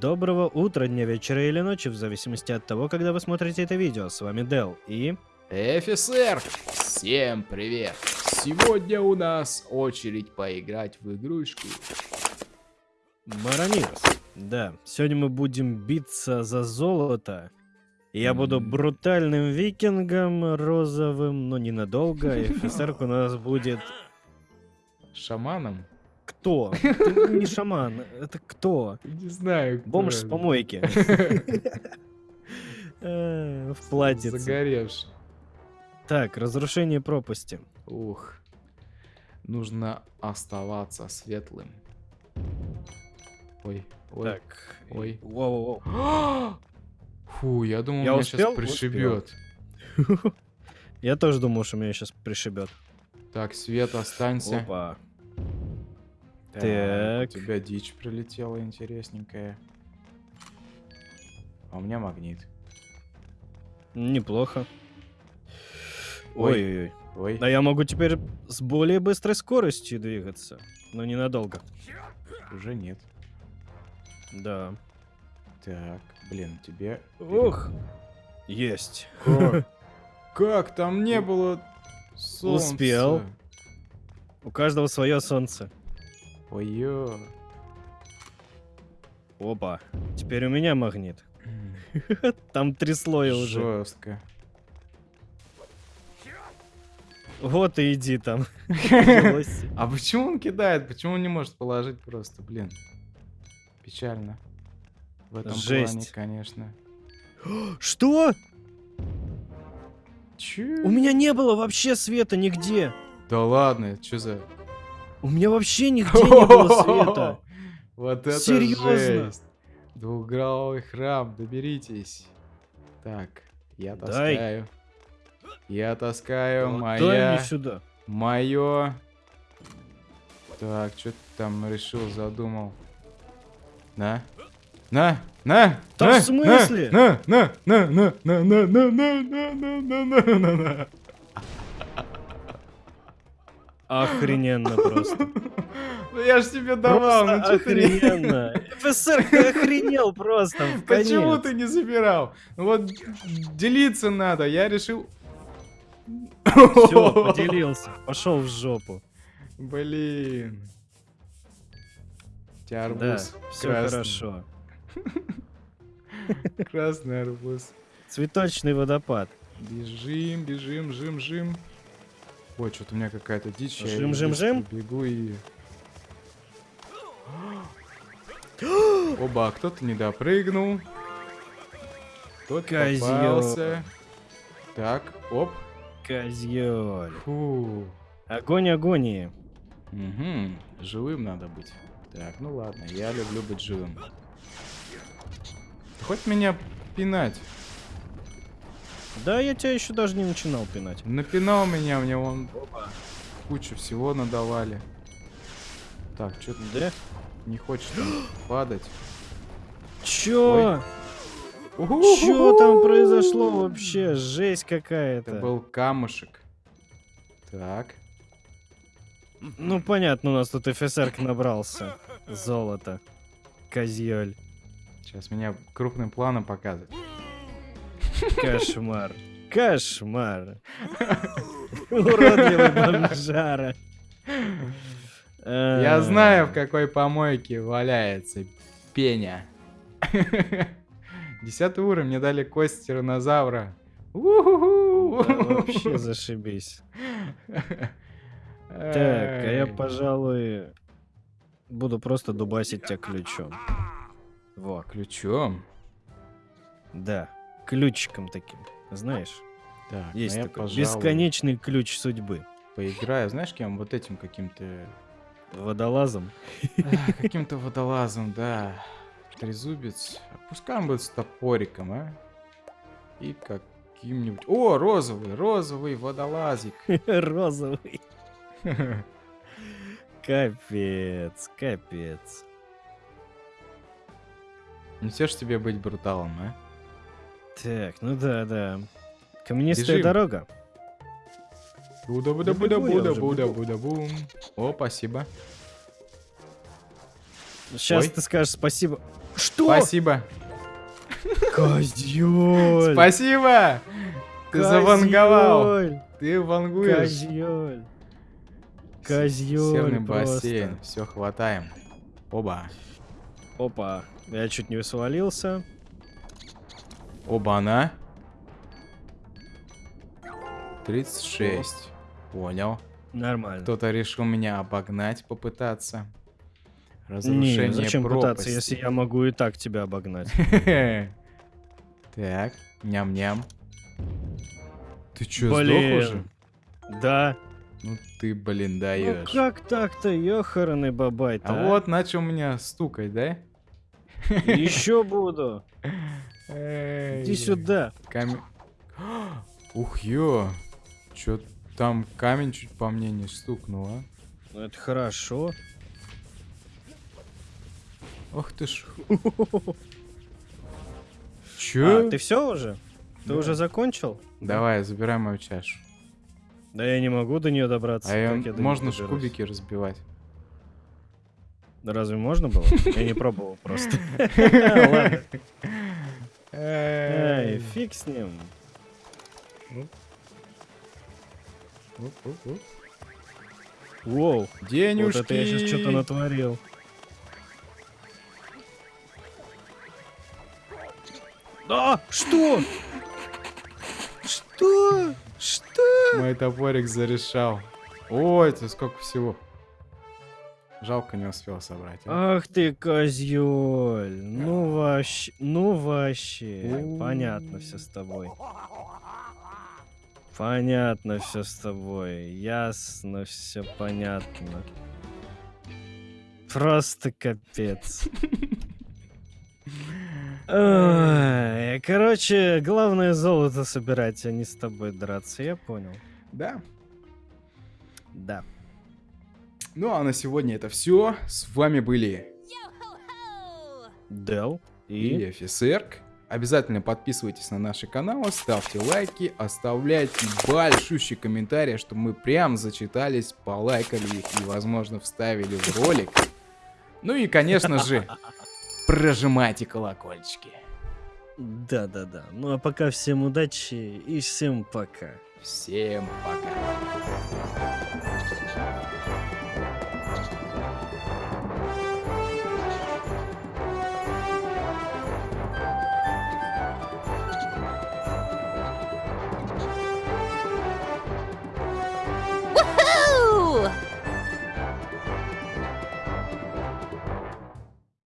Доброго утра, дня, вечера или ночи, в зависимости от того, когда вы смотрите это видео. С вами Дел и... Офицер! Всем привет! Сегодня у нас очередь поиграть в игрушку. Марамирос. Да, сегодня мы будем биться за золото. Я буду брутальным викингом розовым, но ненадолго. И офицерка у нас будет... Шаманом? Кто? Ты не шаман, это кто? Не знаю. Бомж с помойки. Э, В платьице. Загоревший. Так, разрушение пропасти. Ух. Нужно оставаться светлым. Ой, ой. Так. Ой. Воу-воу-воу. Фу, я думал, Я меня успел? сейчас пришибет. Я тоже думал, что меня сейчас пришибет. Так, Свет, останься. Опа. Так. У тебя дичь прилетела интересненькая. А у меня магнит. Неплохо. Ой. Ой-ой-ой. Ой. А я могу теперь с более быстрой скоростью двигаться. Но ненадолго. Уже нет. Да. Так, блин, тебе... Ух. Есть. Как? Как? Там не было солнца. Успел. У каждого свое солнце. Ой-ё. Опа. Теперь у меня магнит. Там три слоя уже. Жестко. Вот и иди там. А почему он кидает? Почему он не может положить просто, блин? Печально. В этом плане, конечно. Что? Чё? У меня не было вообще света нигде. Да ладно, что за... У меня вообще нигде не было света. Вот это Серьезно? жесть. Двухгровый храм, доберитесь. Так, я Дай. таскаю. Я таскаю, Вот Дай моя, мне сюда. мое. Так, что ты там решил, задумал? На, на, на! Да на, в смысле? На, на, на, на, на, на, на, на, на, на, на, на, на, на. Охрененно просто. Ну я ж тебе давал, ну Просто что ты ты охренел просто. Почему ты не забирал? Ну Вот делиться надо, я решил... Все, поделился. Пошел в жопу. Блин. У тебя Да, арбуз все красный. хорошо. Красный арбуз. Цветочный водопад. Бежим, бежим, жим, жим. Ой, что-то у меня какая-то дичь. я Жим, быстро жим, жим. Бегу и... Оба, кто-то не допрыгнул. Кто-то попался. Так, оп. Козёль. Фу. Огонь агонии. Угу, живым надо быть. Так, ну ладно, я люблю быть живым. Хоть меня пинать. Да, я тебя еще даже не начинал пинать. Напинал меня, мне вон кучу всего надавали. Так, что ты Да? не хочешь падать? Чё? Чё там произошло вообще? Жесть какая-то. Это был камушек. Так. Ну понятно, у нас тут ФСР набрался. Золото. Козьёль. Сейчас меня крупным планом показывают. Кошмар. Кошмар. Уродливый бомжара. Я знаю, в какой помойке валяется пеня. Десятый уровень, мне дали кость тиранозавра. Вообще зашибись. Так, а я, пожалуй, буду просто дубасить тебя ключом. Во, Ключом? да, ключиком таким. Знаешь, Так, есть ну я, такой пожалуй, бесконечный ключ судьбы. поиграю. Знаешь, кем? Вот этим каким-то... Водолазом. а, Каким-то водолазом, да. Трезубец. Пускай он будет с топориком, а? И каким-нибудь... О, розовый, розовый водолазик. Розовый. Капец, капец. Не все ж тебе быть бруталом, а? Так, ну да, да. Каменистая Бежим. дорога. Буда, буда, Да буда, буда, буда, буда, бум. О, спасибо. Сейчас Ой. ты скажешь спасибо. Что? Спасибо. Козёль! Спасибо! Ты заванговал. Ты вангуешь. Козёль! Козёль Серный просто. бассейн. Все, хватаем. Оба. Опа, я чуть не свалился. Оба-на. 36. Понял. Нормально. Кто-то решил меня обогнать, попытаться. Разрушение Не, зачем пропасти. пытаться, если я могу и так тебя обогнать? Так, ням-ням. Ты чё, сдох Блин. уже? Да. Ну ты, блин, Ну даешь. как так-то, ёханый бабай-то, а вот начал меня стукать, да? Еще буду. Иди сюда. Камень. Ух, ё. Чё там камень чуть по мне не стукнул, а? Ну это хорошо. Ох ты ж. Чё? А, ты все уже? Ты Да. уже закончил? Давай, забирай мою чашу. Да я не могу до нее добраться. А я неё можно ж кубики разбивать. Да разве можно было? Я не пробовал просто. Ладно. Эй, фиг с ним. Воу, Денежки. вот это я сейчас что-то натворил. А, что? Что? Что? Мой топорик зарешал. Ой, это сколько всего. Жалко не успел собрать. а. Ах ты козёль. Ну вообще, ну вообще. Понятно все с тобой. Понятно все с тобой. Ясно все понятно. Просто капец. Ой, Короче, главное золото собирать, а не с тобой драться, я понял. Да. Да. Ну а на сегодня это все. С вами были Дел и офицерк. Обязательно подписывайтесь на наши каналы, ставьте лайки, оставляйте большущие комментарии, чтобы мы прям зачитались, полайкали их и, возможно, вставили в ролик. Ну и, конечно же, прожимайте колокольчики. Да-да-да. Ну а пока всем удачи и всем пока. Всем пока.